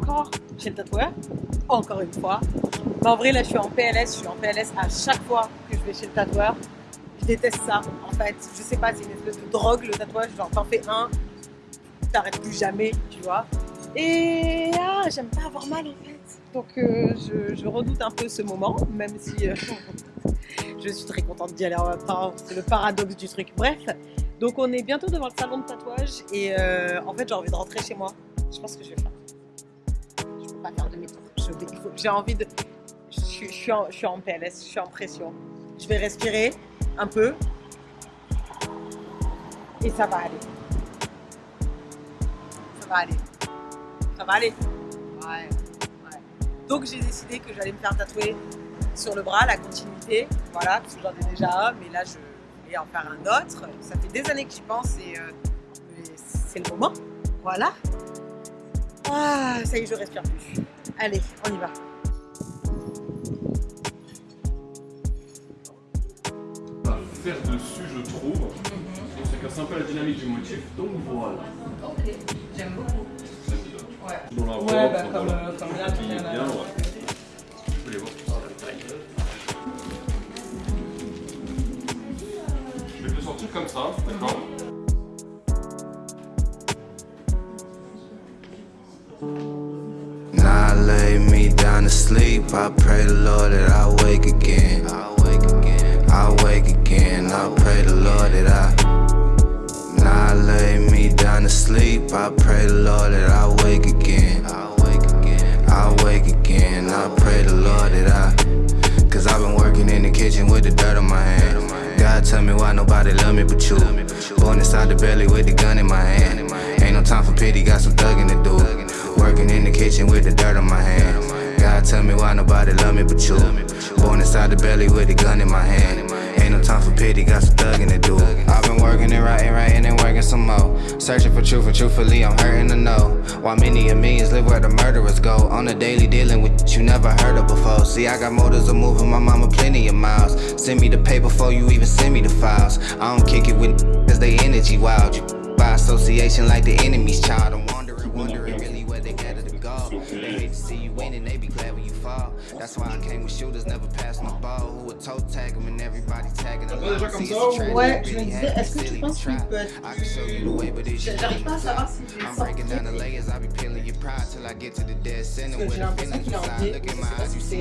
encore chez le tatoueur, encore une fois. Mais en vrai, là, je suis en PLS. Je suis en PLS à chaque fois que je vais chez le tatoueur. Je déteste ça, en fait. Je sais pas, c'est une espèce de drogue, le tatouage. Genre, t'en fais un, t'arrêtes plus jamais, tu vois. Et ah, j'aime pas avoir mal, en fait. Donc, euh, je, redoute un peu ce moment, même si euh, je suis très contente d'y aller. C'est le paradoxe du truc. Bref, donc on est bientôt devant le salon de tatouage et euh, en fait, j'ai envie de rentrer chez moi. Je pense que je vais faire. Je pas faire demi-tour. J'ai envie de. Je, suis en, je suis en PLS, je suis en pression. Je vais respirer un peu et ça va aller. Ça va aller. Ça va aller. Ouais. Donc j'ai décidé que j'allais me faire tatouer sur le bras la continuité, voilà, parce que j'en ai déjà un, mais là je vais en faire un autre. Ça fait des années que j'y pense et euh, c'est le moment, voilà. Ah, ça y est, je respire plus. Allez, on y va. faire dessus, je trouve. Mm Ça casse un peu la dynamique du motif, donc voilà. Ok, j'aime beaucoup. Dans la ouais, bah, comme, euh, comme là, tu viens bien, ouais. I pray the Lord that I wake again. I wake again. I wake again. I pray the Lord that I. Now I lay me down to sleep. I pray the Lord that I wake again. I wake again. I pray the Lord that I. Cause I've been working in the kitchen with the dirt on my hand. God tell me why nobody love me but you. Born inside the belly with the gun in my hand. Ain't no time for pity, got some thugging to do. Working in the kitchen with the dirt on my hand. Tell me why nobody love me but you. Born inside the belly with a gun in my hand. Ain't no time for pity, got some thugging to do. I've been working and writing, writing and working some more. Searching for truth, and truthfully, I'm hurting to know. Why many of millions live where the murderers go. On a daily dealing with you never heard of before. See, I got motives of moving my mama plenty of miles. Send me the pay before you even send me the files. I don't kick it with cause they energy wild. You by association like the enemy's child. I'm wondering, win and they be glad when you fall. That's why I came with shooters, never passing the ball. Who would toe tag them and everybody tagging along. Ouais, je me disais, est-ce que tu penses qu'il peut être... J'arrive pas à savoir si je vais sortir. Parce que j'ai l'impression qu'il est en pied. Je sais pas si c'est...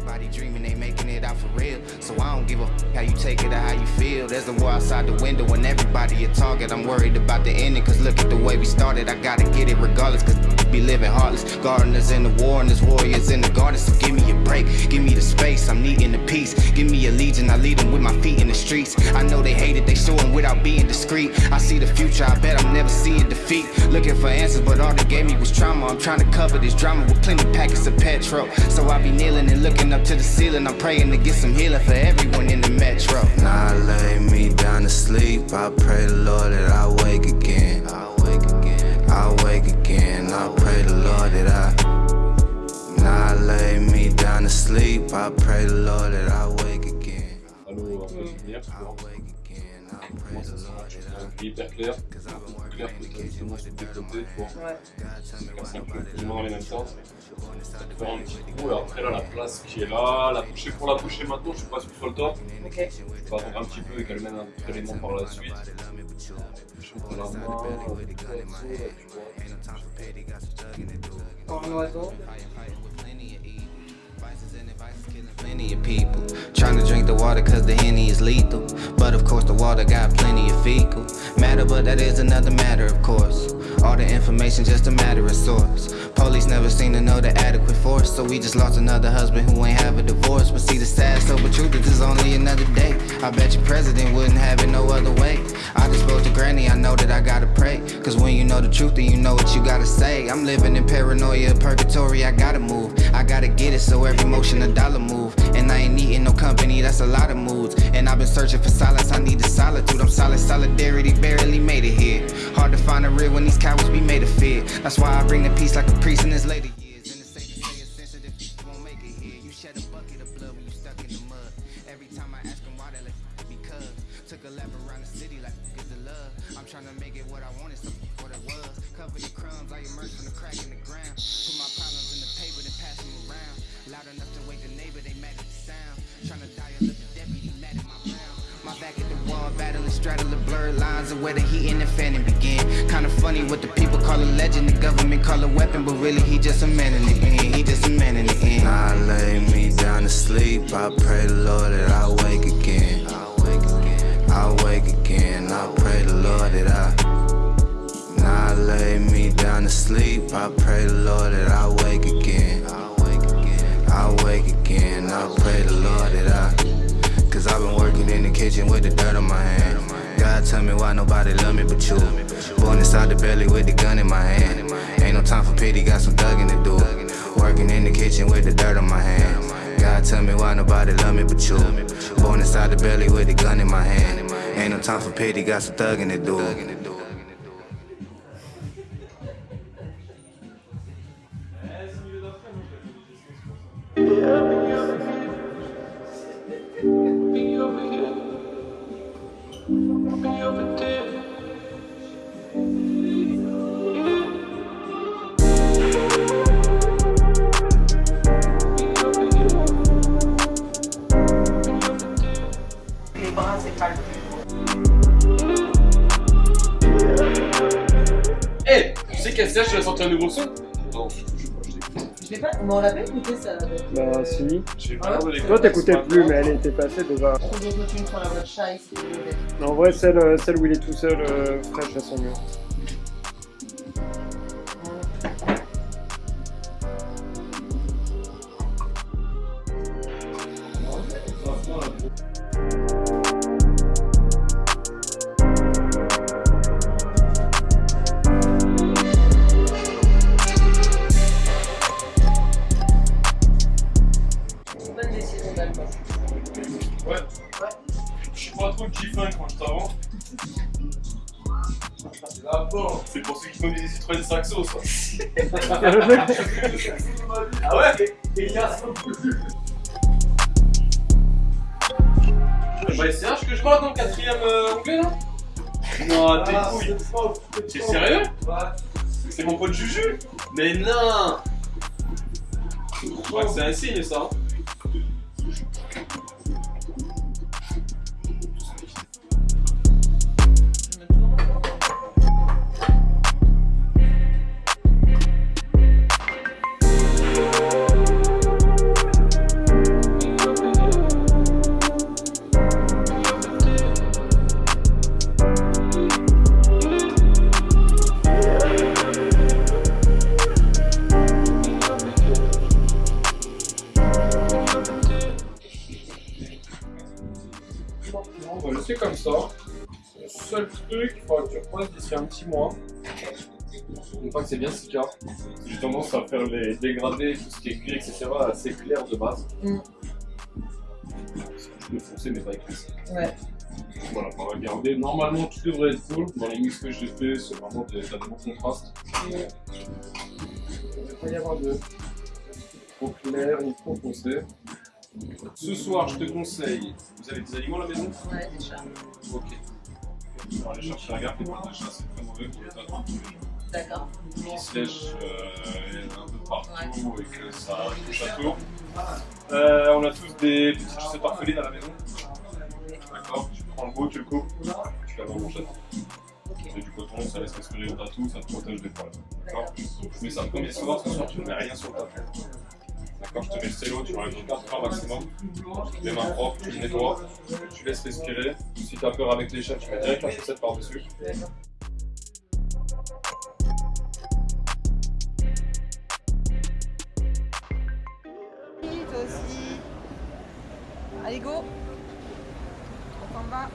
Everybody dreaming they making it out for real. So I don't give a f how you take it or how you feel. There's a war outside the window and everybody a target. I'm worried about the ending, cause look at the way we started. I gotta get it regardless, cause be living heartless. Gardeners in the war and there's warriors in the garden. So give me a break, give me the space. I'm needing the peace. Give me a legion, I lead them with my feet in the streets. I know they hate it, they show them without being discreet. I see the future, I bet I'm never seeing defeat. Looking for answers, but all they gave me was trauma. I'm trying to cover this drama with plenty packets of petrol. So I be kneeling and looking up to the ceiling. I'm praying to get some healing for everyone in the metro. Now I lay me down to sleep. I pray the Lord that I wake again. I wake again. I wake again. I pray the Lord that I. Now I lay me down to sleep. I pray the Lord that I wake again. I wake again. I pray the Hyper clair, clair que ça moi c'est décoté, tu vois. Ouais. C'est un peu plus dans les mêmes sens. Faire un petit coup, et après là la place qui est là, la toucher pour la toucher maintenant, je suis pas sûr sur le top. Ok. On va attendre un petit peu et qu'elle mène un autre élément par la suite. Je prends la main, tu vois. En oiseau. Plenty of people trying to drink the water cause the Henny is lethal. But of course the water got plenty of fecal matter, but that is another matter, of course. All the information just a matter of source. Police never seem to know the adequate force, so we just lost another husband who ain't have a divorce. But see the sad sober truth is this only another day. I bet your president wouldn't have it no other way. I just spoke to granny, I know that I gotta pray. Cause when you know the truth, then you know what you gotta say. I'm living in paranoia, purgatory, I gotta move. I gotta get it, so every motion a dollar move. And I ain't needing no company, that's a lot of moods. And I've been searching for silence, I need the solitude. I'm solid, solidarity, barely made it here. Hard to find a real when these cowards be made of fear. That's why I bring the peace like a priest in his later years. And it's safe to say it's sensitive, won't make it here. You shed a bucket of blood when you stuck in the mud. Every time I ask them why they like because took a lap around the city like the love. I'm trying to make it what I wanted, so what it was. Crumbs, I immerse from the crack in the ground. Put my problems in the paper, then pass them around. Loud enough to wake the neighbor, they mad at the sound. Trying to battling, straddling blurred lines of where the heat and the fanning begin. Kinda funny what the people call a legend, the government call a weapon, but really he just a man in the end. He just a man in the end. I lay me down to sleep. I pray the Lord that I wake again. I wake again. I wake again. I pray the Lord that I. Now I lay me down to sleep. I pray the Lord that I wake again. I wake again. I wake again. I pray the Lord that I. Cause I've been working in the kitchen with the dirt on my hand. God tell me why nobody love me but you. Born inside the belly with the gun in my hand. Ain't no time for pity, got some thugging to do. Working in the kitchen with the dirt on my hand. God tell me why nobody love me but you. Born inside the belly with the gun in my hand. Ain't no time for pity, got some thugging to do. C'est pas Eh, tu sais qu'elle sèche, elle a sorti un nouveau son? Non, je sais pas, je l'ai Je l'ai pas, mais on l'avait écouté ça. Bah si. J'ai pas Toi t'écoutais plus mais elle était passée déjà. Trop d'autotune sur la voix de chat ici. En vrai celle, euh, celle où il est tout seul, euh, fraîche à son mieux. Des Citroën Saxo, ça. ah ouais? Et il y a Bah, c'est un que je vois dans le quatrième euh, onglet là Non, t'es couilles. T'es sérieux? C'est mon pote Juju. Mais non! Je crois que c'est un signe ça. Truc, il faudra que tu repasses d'ici un petit mois. Une fois que c'est bien sika. J'ai tendance à faire les dégradés, tout ce qui est cuir, etc. assez clair de base. Mm. Vais foncer mais pas écrit. Ouais. Voilà, on va regarder. Normalement, tout devrait être cool. Dans les mix que j'ai fait, c'est vraiment des, t'as de bons contrastes. Il ne va pas y avoir de trop clair ni trop foncé. Ce soir, je te conseille. Vous avez des animaux à la maison? Ouais, déjà. Ok. On va aller chercher un gars qui parle de chat, c'est très mauvais pour les tatouages. D'accord. Qui se lèche euh, un peu partout et que ça touche à tout. Euh, on a tous des petites chaussettes orphelines à la maison. D'accord Tu prends le beau, tu le coupes, tu l'as dans le manchette. C'est du coton, ça laisse respirer le tatou, ça te protège des poils. D'accord Tu mets ça le premier soir, ce soir tu ne mets rien sur le tatou. D'accord Je te mets le cello, tu enlèves 4 heures maximum. Les mains propres, tu le nettoies, tu laisses respirer. Si tu as peur avec les chats, tu mets direct la chaussette par-dessus. Allez, go. On s'en va.